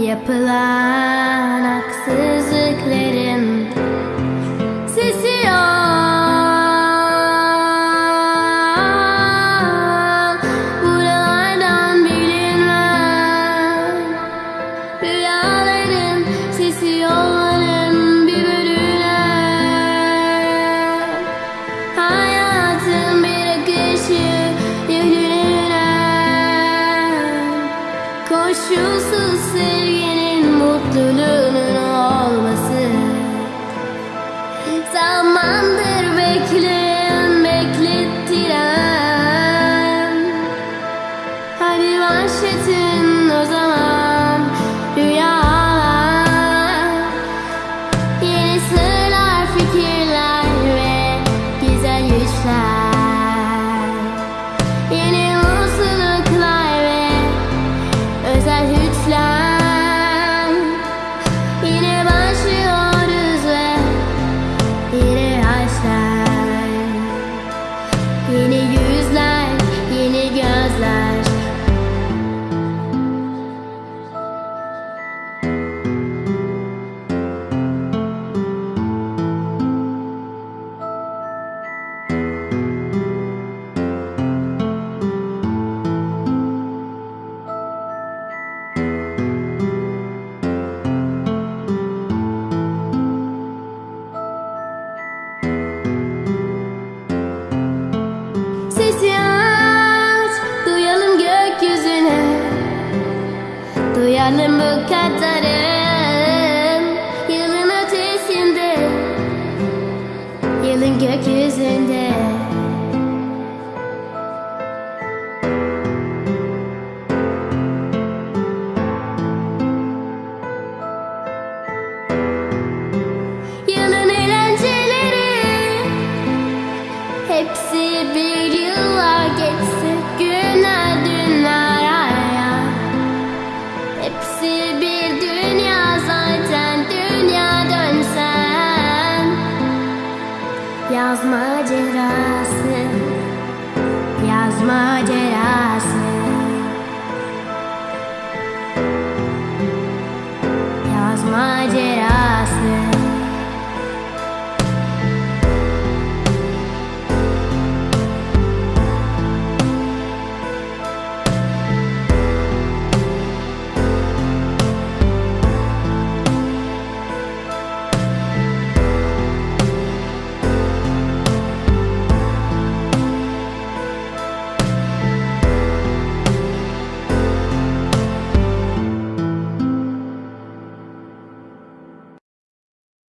Yapılan haksızlıklar Koşulsuz sevginin mutluluğunun olması. Zamandır bekleyen beklettiren. Hadi manşetin Duyalım bu kadarın Yılın ötesinde Yılın gökyüzünde. Yılın eğlenceleri Hepsi bir Yaz macerası Yaz macerası